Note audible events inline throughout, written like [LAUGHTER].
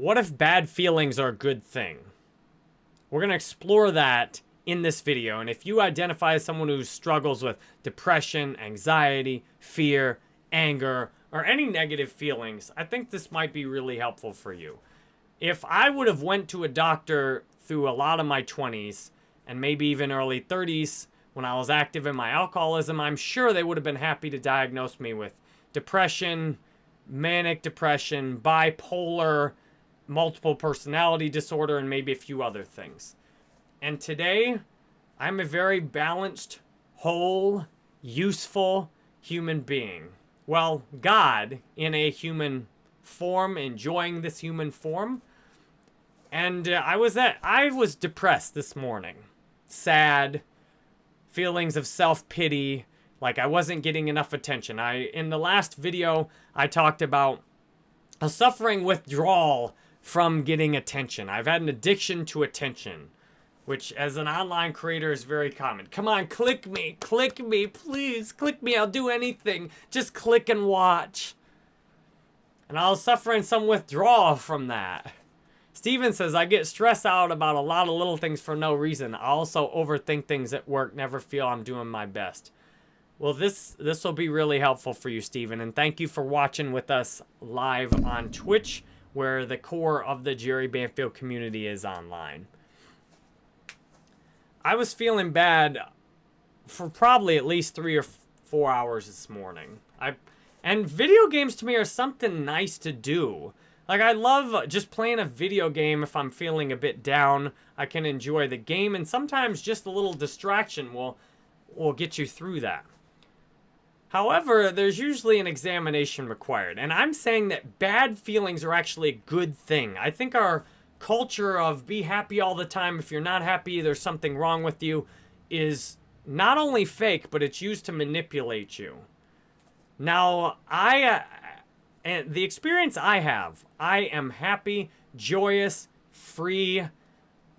what if bad feelings are a good thing? We're going to explore that in this video. And if you identify as someone who struggles with depression, anxiety, fear, anger, or any negative feelings, I think this might be really helpful for you. If I would have went to a doctor through a lot of my 20s and maybe even early 30s when I was active in my alcoholism, I'm sure they would have been happy to diagnose me with depression, manic depression, bipolar, multiple personality disorder, and maybe a few other things. And today, I'm a very balanced, whole, useful human being. Well, God in a human form, enjoying this human form. And uh, I was at, I was depressed this morning. Sad, feelings of self-pity, like I wasn't getting enough attention. I in the last video I talked about a suffering withdrawal from getting attention. I've had an addiction to attention, which as an online creator is very common. Come on, click me, click me, please, click me. I'll do anything. Just click and watch. And I was suffering some withdrawal from that. Steven says, I get stressed out about a lot of little things for no reason. I also overthink things at work, never feel I'm doing my best. Well, this this will be really helpful for you, Steven. And thank you for watching with us live on Twitch where the core of the Jerry Banfield community is online. I was feeling bad for probably at least three or four hours this morning. I and video games to me are something nice to do. Like I love just playing a video game if I'm feeling a bit down. I can enjoy the game and sometimes just a little distraction will will get you through that. However, there's usually an examination required. And I'm saying that bad feelings are actually a good thing. I think our culture of be happy all the time, if you're not happy, there's something wrong with you, is not only fake, but it's used to manipulate you. Now, I, uh, and the experience I have, I am happy, joyous, free,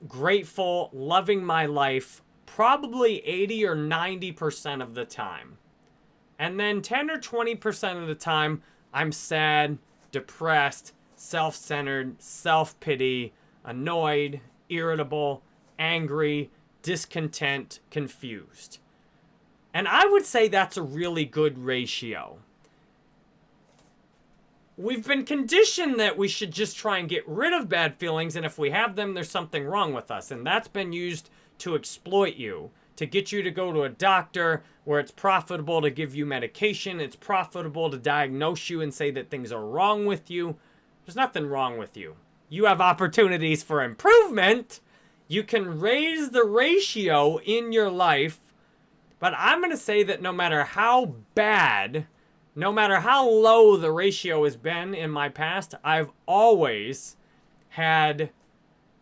grateful, loving my life probably 80 or 90% of the time. And then 10 or 20% of the time, I'm sad, depressed, self-centered, self-pity, annoyed, irritable, angry, discontent, confused. And I would say that's a really good ratio. We've been conditioned that we should just try and get rid of bad feelings, and if we have them, there's something wrong with us. And that's been used to exploit you to get you to go to a doctor where it's profitable to give you medication. It's profitable to diagnose you and say that things are wrong with you. There's nothing wrong with you. You have opportunities for improvement. You can raise the ratio in your life. But I'm going to say that no matter how bad, no matter how low the ratio has been in my past, I've always had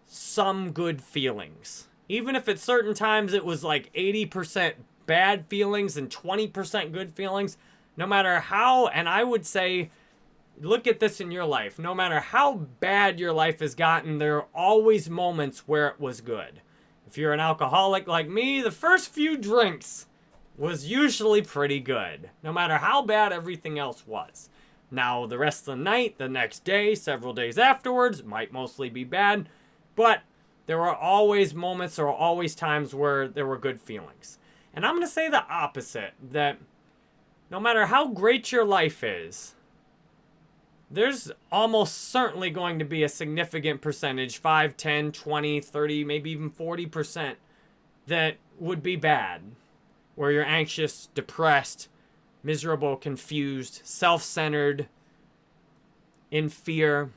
some good feelings. Even if at certain times it was like 80% bad feelings and 20% good feelings, no matter how, and I would say, look at this in your life. No matter how bad your life has gotten, there are always moments where it was good. If you're an alcoholic like me, the first few drinks was usually pretty good, no matter how bad everything else was. Now, the rest of the night, the next day, several days afterwards, might mostly be bad, but there were always moments or always times where there were good feelings. And I'm going to say the opposite, that no matter how great your life is, there's almost certainly going to be a significant percentage, 5, 10, 20, 30, maybe even 40%, that would be bad. Where you're anxious, depressed, miserable, confused, self-centered, in fear,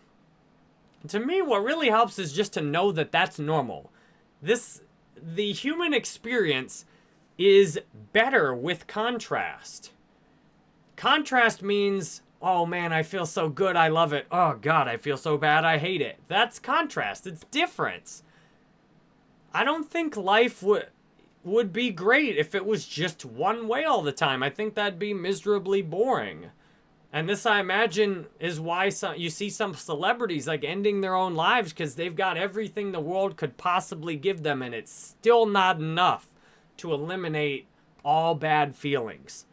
to me, what really helps is just to know that that's normal. This, the human experience is better with contrast. Contrast means, oh man, I feel so good, I love it. Oh God, I feel so bad, I hate it. That's contrast, it's difference. I don't think life would would be great if it was just one way all the time. I think that'd be miserably boring. And this, I imagine, is why some, you see some celebrities like ending their own lives because they've got everything the world could possibly give them and it's still not enough to eliminate all bad feelings.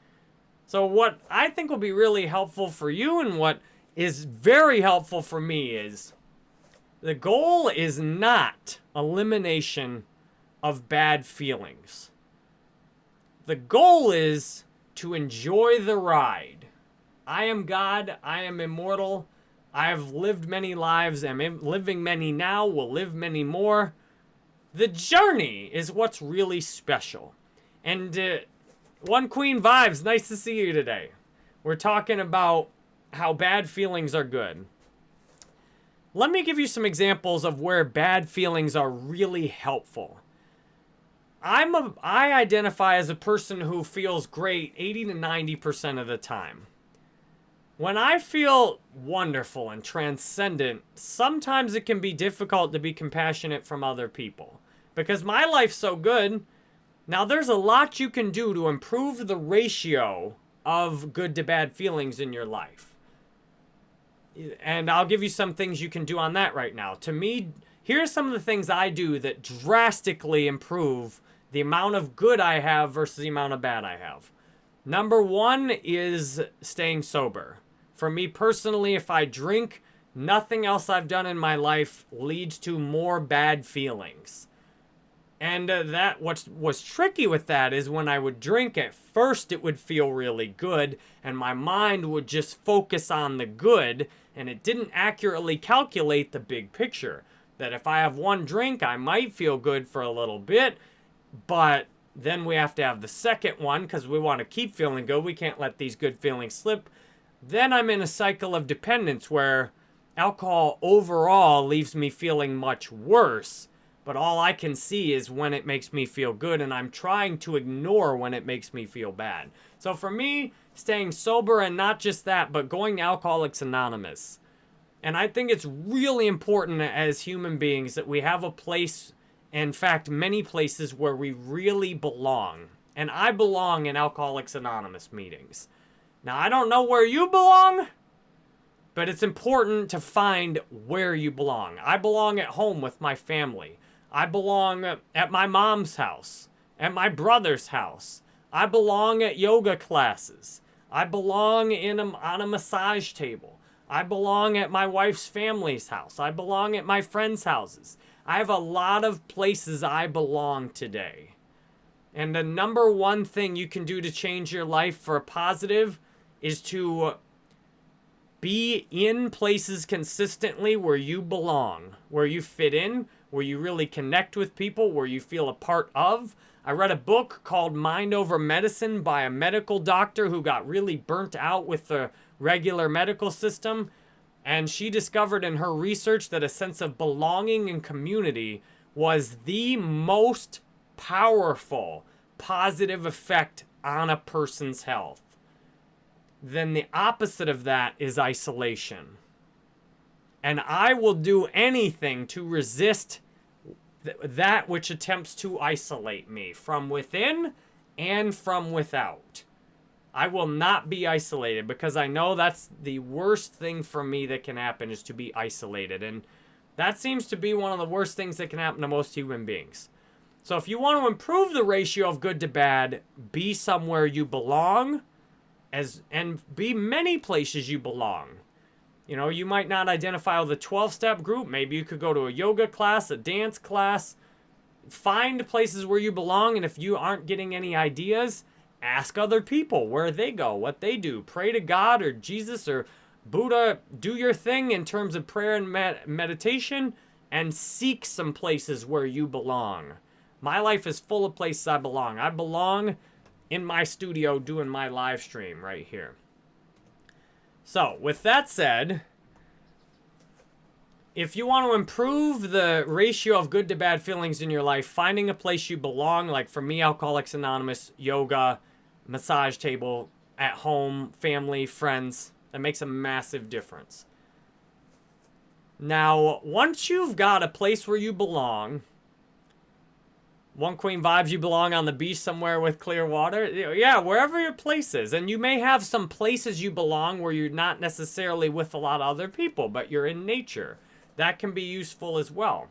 So what I think will be really helpful for you and what is very helpful for me is The goal is not elimination of bad feelings. The goal is to enjoy the ride. I am God, I am immortal. I have lived many lives, am living many now, will live many more. The journey is what's really special. And uh, One Queen Vibes, nice to see you today. We're talking about how bad feelings are good. Let me give you some examples of where bad feelings are really helpful. I'm a I identify as a person who feels great 80 to 90% of the time. When I feel wonderful and transcendent, sometimes it can be difficult to be compassionate from other people. Because my life's so good. Now, there's a lot you can do to improve the ratio of good to bad feelings in your life. And I'll give you some things you can do on that right now. To me, here are some of the things I do that drastically improve the amount of good I have versus the amount of bad I have. Number one is staying sober. For me personally, if I drink, nothing else I've done in my life leads to more bad feelings. And uh, that what was tricky with that is when I would drink at first it would feel really good and my mind would just focus on the good and it didn't accurately calculate the big picture. That if I have one drink, I might feel good for a little bit, but then we have to have the second one because we want to keep feeling good. We can't let these good feelings slip. Then I'm in a cycle of dependence where alcohol overall leaves me feeling much worse. But all I can see is when it makes me feel good, and I'm trying to ignore when it makes me feel bad. So for me, staying sober and not just that, but going to Alcoholics Anonymous. And I think it's really important as human beings that we have a place, in fact, many places where we really belong. And I belong in Alcoholics Anonymous meetings. Now, I don't know where you belong, but it's important to find where you belong. I belong at home with my family. I belong at my mom's house, at my brother's house. I belong at yoga classes. I belong in a, on a massage table. I belong at my wife's family's house. I belong at my friends' houses. I have a lot of places I belong today. And the number one thing you can do to change your life for a positive is to be in places consistently where you belong, where you fit in, where you really connect with people, where you feel a part of. I read a book called Mind Over Medicine by a medical doctor who got really burnt out with the regular medical system. And she discovered in her research that a sense of belonging and community was the most powerful positive effect on a person's health then the opposite of that is isolation. And I will do anything to resist th that which attempts to isolate me from within and from without. I will not be isolated because I know that's the worst thing for me that can happen is to be isolated. And that seems to be one of the worst things that can happen to most human beings. So if you want to improve the ratio of good to bad, be somewhere you belong as and be many places you belong. You know, you might not identify with a 12-step group. Maybe you could go to a yoga class, a dance class. Find places where you belong, and if you aren't getting any ideas, ask other people where they go, what they do. Pray to God or Jesus or Buddha. Do your thing in terms of prayer and med meditation, and seek some places where you belong. My life is full of places I belong. I belong in my studio doing my live stream right here. So, with that said, if you want to improve the ratio of good to bad feelings in your life, finding a place you belong, like for me, Alcoholics Anonymous, yoga, massage table, at home, family, friends, that makes a massive difference. Now, once you've got a place where you belong, one Queen vibes, you belong on the beach somewhere with clear water. Yeah, wherever your place is. And you may have some places you belong where you're not necessarily with a lot of other people, but you're in nature. That can be useful as well.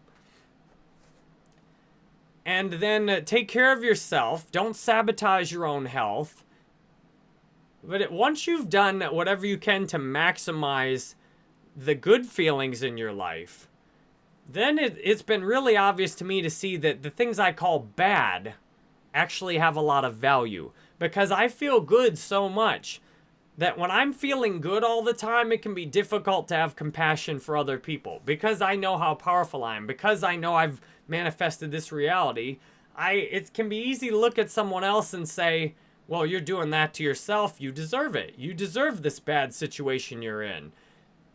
And then uh, take care of yourself. Don't sabotage your own health. But it, once you've done whatever you can to maximize the good feelings in your life, then it, it's been really obvious to me to see that the things I call bad actually have a lot of value because I feel good so much that when I'm feeling good all the time, it can be difficult to have compassion for other people because I know how powerful I am, because I know I've manifested this reality. I it can be easy to look at someone else and say, "Well, you're doing that to yourself. You deserve it. You deserve this bad situation you're in."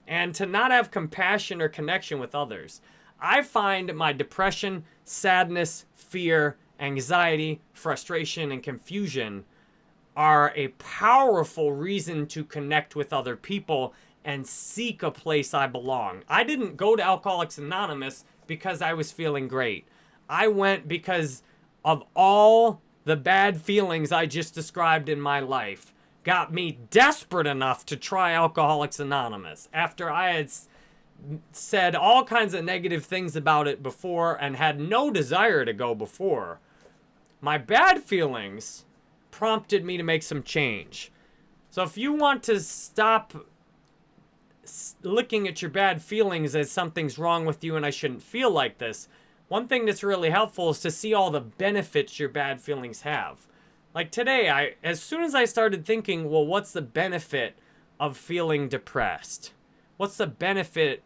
And to not have compassion or connection with others. I find my depression, sadness, fear, anxiety, frustration, and confusion are a powerful reason to connect with other people and seek a place I belong. I didn't go to Alcoholics Anonymous because I was feeling great. I went because of all the bad feelings I just described in my life got me desperate enough to try Alcoholics Anonymous after I had said all kinds of negative things about it before and had no desire to go before. My bad feelings prompted me to make some change. So if you want to stop looking at your bad feelings as something's wrong with you and I shouldn't feel like this, one thing that's really helpful is to see all the benefits your bad feelings have. Like today, I as soon as I started thinking, well, what's the benefit of feeling depressed? What's the benefit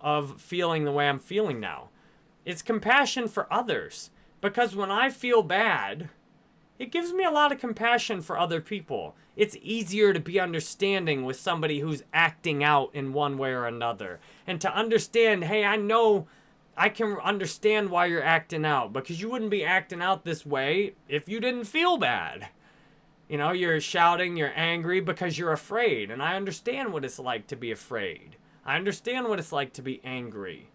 of feeling the way I'm feeling now. It's compassion for others. Because when I feel bad, it gives me a lot of compassion for other people. It's easier to be understanding with somebody who's acting out in one way or another. And to understand, hey, I know I can understand why you're acting out because you wouldn't be acting out this way if you didn't feel bad. You know, you're shouting, you're angry because you're afraid. And I understand what it's like to be afraid. I understand what it's like to be angry.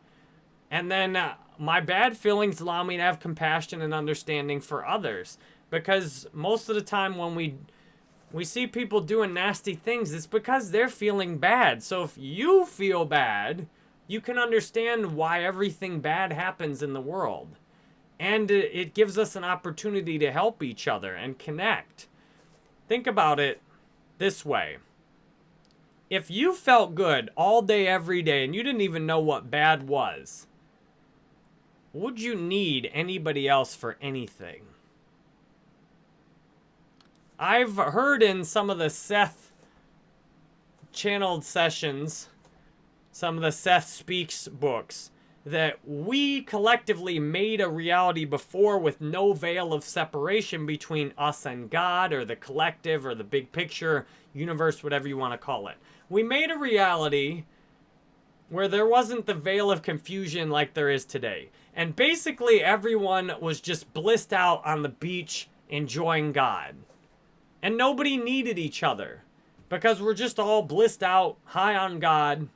And then uh, my bad feelings allow me to have compassion and understanding for others. Because most of the time when we we see people doing nasty things, it's because they're feeling bad. So if you feel bad, you can understand why everything bad happens in the world. And it gives us an opportunity to help each other and connect. Think about it this way if you felt good all day, every day, and you didn't even know what bad was, would you need anybody else for anything? I've heard in some of the Seth channeled sessions, some of the Seth Speaks books, that we collectively made a reality before with no veil of separation between us and God or the collective or the big picture, universe, whatever you want to call it we made a reality where there wasn't the veil of confusion like there is today. And basically everyone was just blissed out on the beach enjoying God. And nobody needed each other because we're just all blissed out, high on God.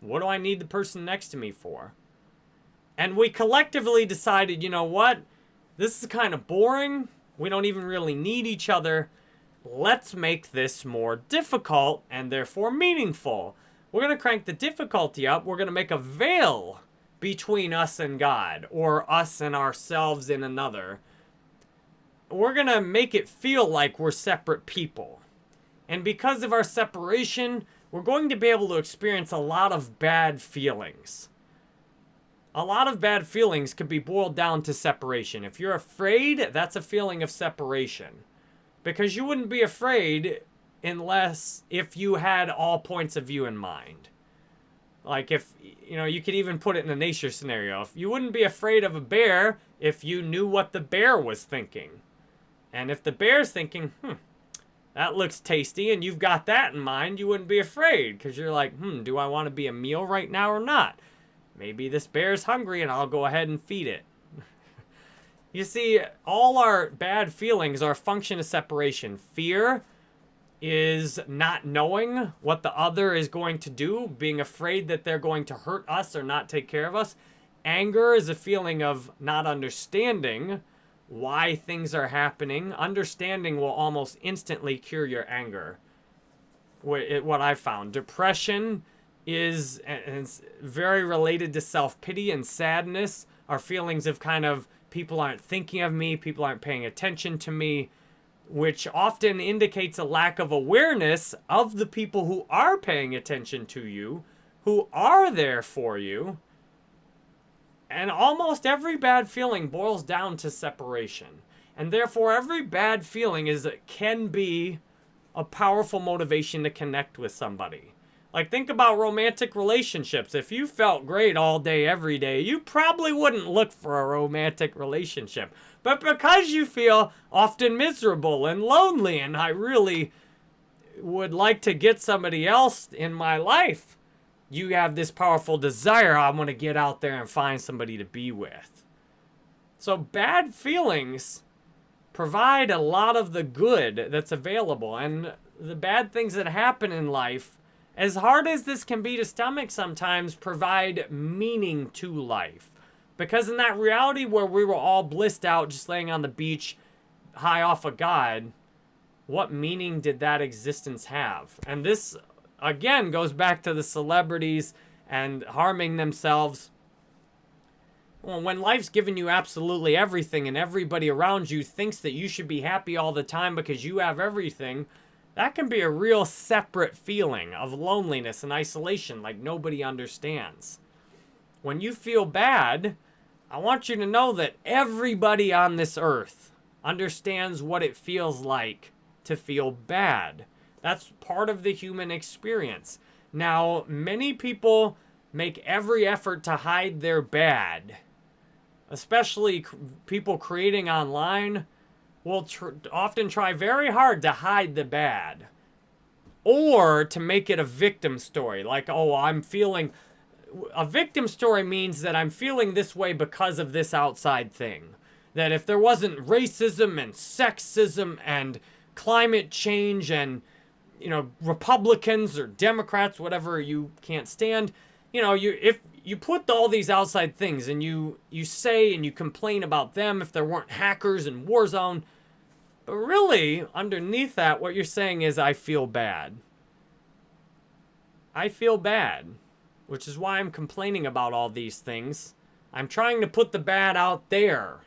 What do I need the person next to me for? And we collectively decided, you know what? This is kind of boring. We don't even really need each other let's make this more difficult and therefore meaningful. We're going to crank the difficulty up. We're going to make a veil between us and God or us and ourselves in another. We're going to make it feel like we're separate people. And because of our separation, we're going to be able to experience a lot of bad feelings. A lot of bad feelings could be boiled down to separation. If you're afraid, that's a feeling of separation. Because you wouldn't be afraid unless if you had all points of view in mind. Like if, you know, you could even put it in a nature scenario. If you wouldn't be afraid of a bear if you knew what the bear was thinking. And if the bear's thinking, hmm, that looks tasty, and you've got that in mind, you wouldn't be afraid because you're like, hmm, do I want to be a meal right now or not? Maybe this bear's hungry and I'll go ahead and feed it. [LAUGHS] You see, all our bad feelings are a function of separation. Fear is not knowing what the other is going to do, being afraid that they're going to hurt us or not take care of us. Anger is a feeling of not understanding why things are happening. Understanding will almost instantly cure your anger. What I found. Depression is very related to self-pity and sadness our feelings of kind of people aren't thinking of me, people aren't paying attention to me, which often indicates a lack of awareness of the people who are paying attention to you, who are there for you. And almost every bad feeling boils down to separation. And therefore, every bad feeling is can be a powerful motivation to connect with somebody. Like, think about romantic relationships. If you felt great all day, every day, you probably wouldn't look for a romantic relationship. But because you feel often miserable and lonely, and I really would like to get somebody else in my life, you have this powerful desire. I want to get out there and find somebody to be with. So, bad feelings provide a lot of the good that's available. And the bad things that happen in life as hard as this can be to stomach sometimes, provide meaning to life. Because in that reality where we were all blissed out just laying on the beach high off of God, what meaning did that existence have? And this, again, goes back to the celebrities and harming themselves. Well, when life's given you absolutely everything and everybody around you thinks that you should be happy all the time because you have everything, that can be a real separate feeling of loneliness and isolation like nobody understands. When you feel bad, I want you to know that everybody on this earth understands what it feels like to feel bad. That's part of the human experience. Now, many people make every effort to hide their bad, especially people creating online will tr often try very hard to hide the bad or to make it a victim story. Like, oh, I'm feeling. A victim story means that I'm feeling this way because of this outside thing. That if there wasn't racism and sexism and climate change and, you know, Republicans or Democrats, whatever you can't stand, you know, you if you put all these outside things and you you say and you complain about them if there weren't hackers in Warzone, but really, underneath that, what you're saying is, I feel bad. I feel bad, which is why I'm complaining about all these things. I'm trying to put the bad out there.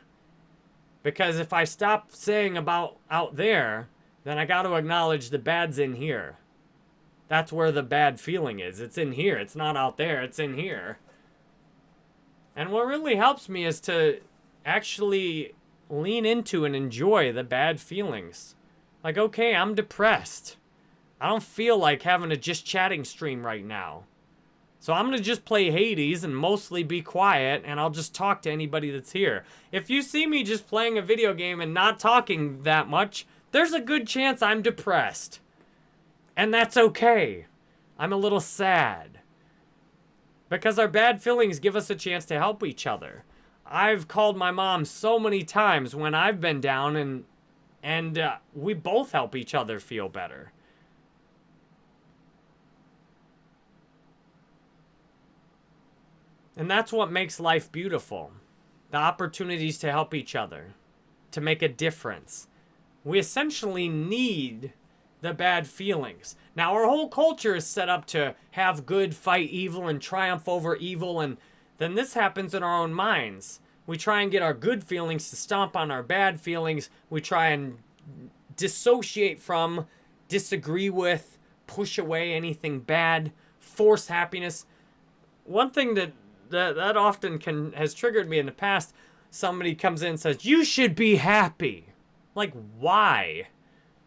Because if I stop saying about out there, then I got to acknowledge the bad's in here. That's where the bad feeling is. It's in here. It's not out there. It's in here. And what really helps me is to actually lean into and enjoy the bad feelings. Like, okay, I'm depressed. I don't feel like having a just chatting stream right now. So I'm going to just play Hades and mostly be quiet, and I'll just talk to anybody that's here. If you see me just playing a video game and not talking that much, there's a good chance I'm depressed. And that's okay. I'm a little sad. Because our bad feelings give us a chance to help each other. I've called my mom so many times when I've been down and and uh, we both help each other feel better. And that's what makes life beautiful. The opportunities to help each other, to make a difference. We essentially need the bad feelings. Now, our whole culture is set up to have good fight evil and triumph over evil, and then this happens in our own minds. We try and get our good feelings to stomp on our bad feelings. We try and dissociate from, disagree with, push away anything bad, force happiness. One thing that that, that often can has triggered me in the past, somebody comes in and says, "You should be happy." Like, why?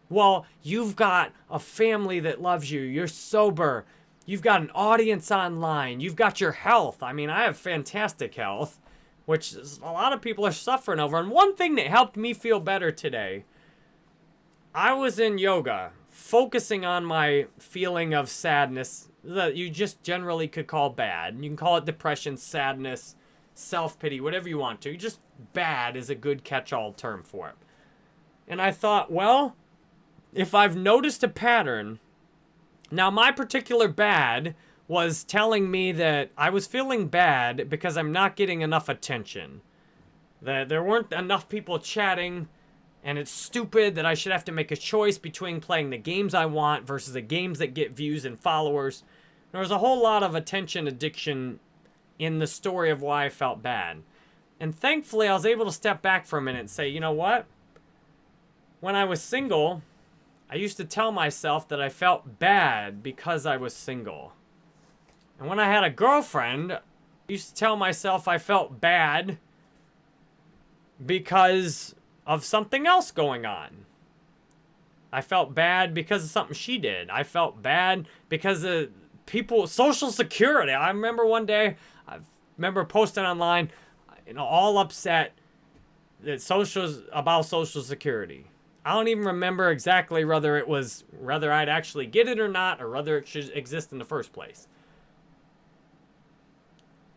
Well, you've got a family that loves you. You're sober. You've got an audience online. You've got your health. I mean, I have fantastic health which a lot of people are suffering over. And one thing that helped me feel better today, I was in yoga, focusing on my feeling of sadness that you just generally could call bad. You can call it depression, sadness, self-pity, whatever you want to. Just bad is a good catch-all term for it. And I thought, well, if I've noticed a pattern, now my particular bad was telling me that I was feeling bad because I'm not getting enough attention. That there weren't enough people chatting, and it's stupid that I should have to make a choice between playing the games I want versus the games that get views and followers. There was a whole lot of attention addiction in the story of why I felt bad. And thankfully, I was able to step back for a minute and say, you know what? When I was single, I used to tell myself that I felt bad because I was single. And when I had a girlfriend, I used to tell myself I felt bad because of something else going on. I felt bad because of something she did. I felt bad because of people, Social Security. I remember one day, I remember posting online, you know, all upset that socials about Social Security. I don't even remember exactly whether it was whether I'd actually get it or not, or whether it should exist in the first place.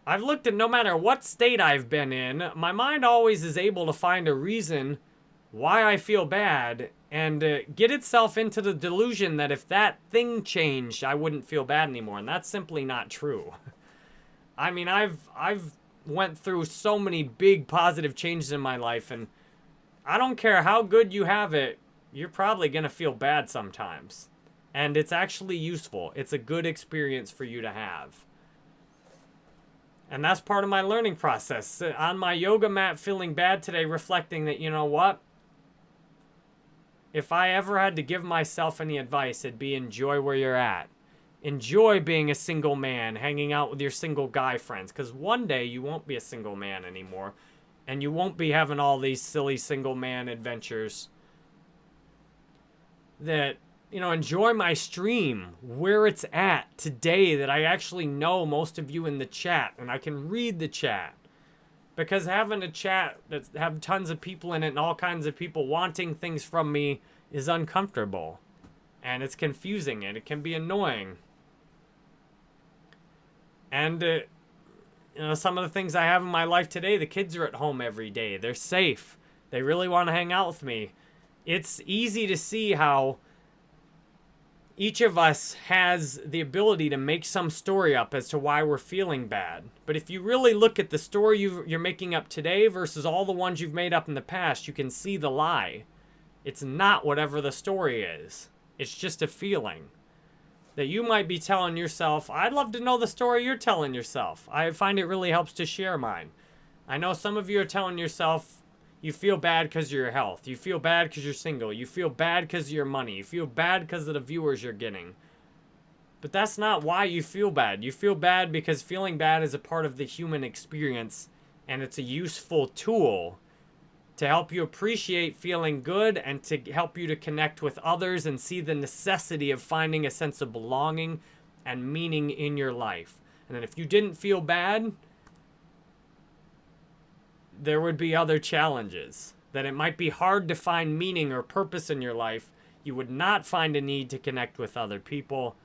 I've looked at no matter what state I've been in, my mind always is able to find a reason why I feel bad and uh, get itself into the delusion that if that thing changed, I wouldn't feel bad anymore. And that's simply not true. [LAUGHS] I mean, I've I've went through so many big positive changes in my life and I don't care how good you have it, you're probably going to feel bad sometimes. And it's actually useful. It's a good experience for you to have. And that's part of my learning process. Uh, on my yoga mat feeling bad today, reflecting that, you know what? If I ever had to give myself any advice, it'd be enjoy where you're at. Enjoy being a single man, hanging out with your single guy friends. Because one day you won't be a single man anymore. And you won't be having all these silly single man adventures that you know, enjoy my stream, where it's at today that I actually know most of you in the chat and I can read the chat. Because having a chat that have tons of people in it and all kinds of people wanting things from me is uncomfortable. And it's confusing and it can be annoying. And, uh, you know, some of the things I have in my life today, the kids are at home every day. They're safe. They really want to hang out with me. It's easy to see how each of us has the ability to make some story up as to why we're feeling bad. But if you really look at the story you are making up today versus all the ones you've made up in the past, you can see the lie. It's not whatever the story is. It's just a feeling that you might be telling yourself. I'd love to know the story you're telling yourself. I find it really helps to share mine. I know some of you are telling yourself you feel bad because of your health. You feel bad because you're single. You feel bad because of your money. You feel bad because of the viewers you're getting. But that's not why you feel bad. You feel bad because feeling bad is a part of the human experience and it's a useful tool to help you appreciate feeling good and to help you to connect with others and see the necessity of finding a sense of belonging and meaning in your life. And then if you didn't feel bad, there would be other challenges. That it might be hard to find meaning or purpose in your life. You would not find a need to connect with other people.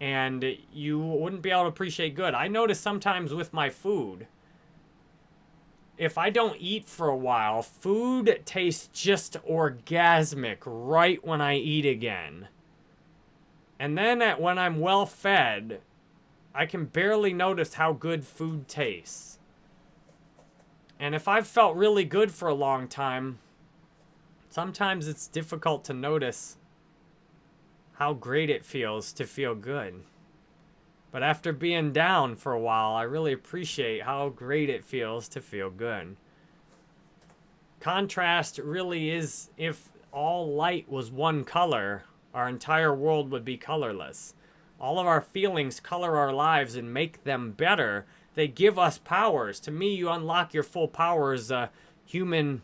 And you wouldn't be able to appreciate good. I notice sometimes with my food, if I don't eat for a while, food tastes just orgasmic right when I eat again. And then at, when I'm well fed, I can barely notice how good food tastes. And if I've felt really good for a long time, sometimes it's difficult to notice how great it feels to feel good. But after being down for a while, I really appreciate how great it feels to feel good. Contrast really is, if all light was one color, our entire world would be colorless. All of our feelings color our lives and make them better they give us powers. To me, you unlock your full powers, uh, human,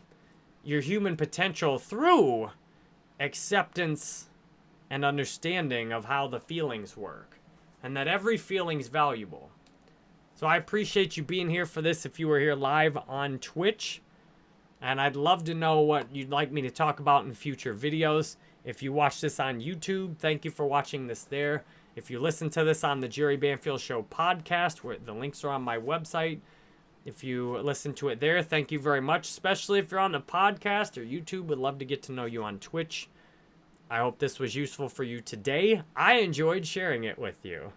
your human potential through acceptance and understanding of how the feelings work. And that every feeling's valuable. So I appreciate you being here for this if you were here live on Twitch. And I'd love to know what you'd like me to talk about in future videos. If you watch this on YouTube, thank you for watching this there. If you listen to this on the Jerry Banfield Show podcast, where the links are on my website, if you listen to it there, thank you very much. Especially if you're on the podcast or YouTube, would love to get to know you on Twitch. I hope this was useful for you today. I enjoyed sharing it with you.